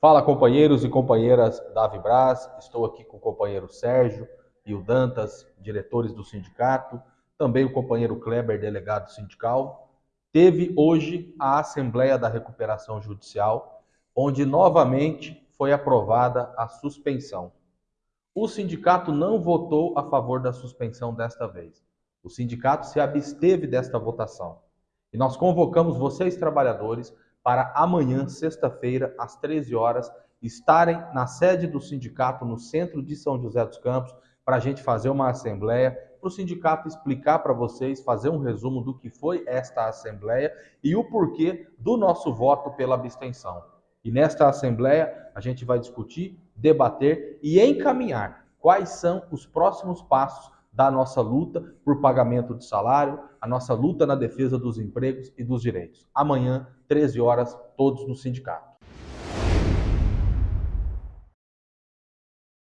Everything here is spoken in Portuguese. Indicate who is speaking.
Speaker 1: Fala companheiros e companheiras da Vibras, estou aqui com o companheiro Sérgio e o Dantas, diretores do sindicato, também o companheiro Kleber, delegado sindical. Teve hoje a Assembleia da Recuperação Judicial, onde novamente foi aprovada a suspensão. O sindicato não votou a favor da suspensão desta vez. O sindicato se absteve desta votação. E nós convocamos vocês, trabalhadores, para amanhã, sexta-feira, às 13 horas, estarem na sede do sindicato no centro de São José dos Campos para a gente fazer uma assembleia, para o sindicato explicar para vocês, fazer um resumo do que foi esta assembleia e o porquê do nosso voto pela abstenção. E nesta assembleia a gente vai discutir, debater e encaminhar quais são os próximos passos da nossa luta por pagamento de salário, a nossa luta na defesa dos empregos e dos direitos. Amanhã, 13 horas, todos no sindicato.